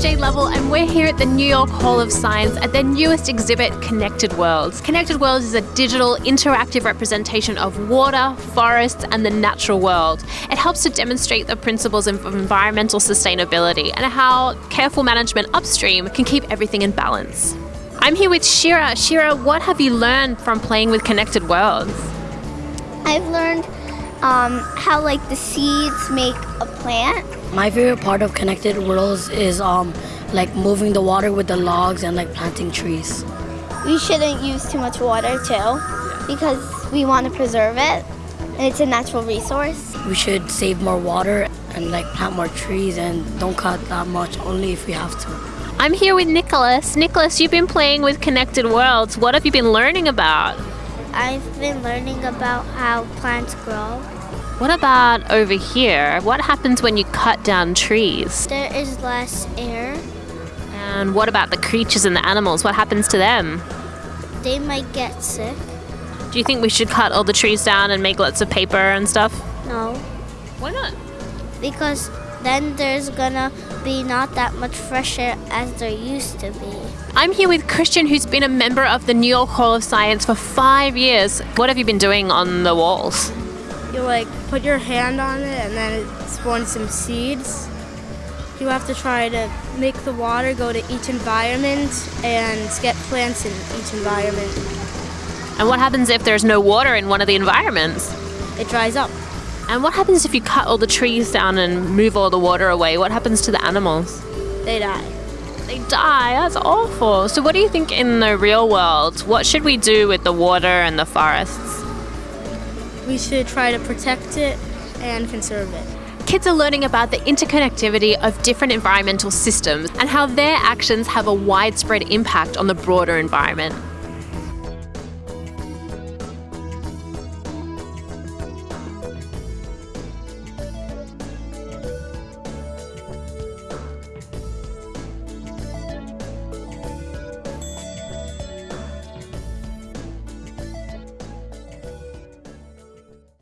Jade Lovell, and we're here at the New York Hall of Science at their newest exhibit, Connected Worlds. Connected Worlds is a digital, interactive representation of water, forests, and the natural world. It helps to demonstrate the principles of environmental sustainability and how careful management upstream can keep everything in balance. I'm here with Shira. Shira, what have you learned from playing with Connected Worlds? I've learned um, how like the seeds make a plant my favorite part of Connected Worlds is um, like moving the water with the logs and like planting trees. We shouldn't use too much water too because we want to preserve it and it's a natural resource. We should save more water and like plant more trees and don't cut that much only if we have to. I'm here with Nicholas. Nicholas, you've been playing with Connected Worlds. What have you been learning about? I've been learning about how plants grow what about over here? What happens when you cut down trees? There is less air. And what about the creatures and the animals? What happens to them? They might get sick. Do you think we should cut all the trees down and make lots of paper and stuff? No. Why not? Because then there's gonna be not that much fresh air as there used to be. I'm here with Christian, who's been a member of the New York Hall of Science for five years. What have you been doing on the walls? You like put your hand on it and then it spawns some seeds. You have to try to make the water go to each environment and get plants in each environment. And what happens if there's no water in one of the environments? It dries up. And what happens if you cut all the trees down and move all the water away? What happens to the animals? They die. They die. That's awful. So, what do you think in the real world? What should we do with the water and the forests? we should try to protect it and conserve it. Kids are learning about the interconnectivity of different environmental systems and how their actions have a widespread impact on the broader environment.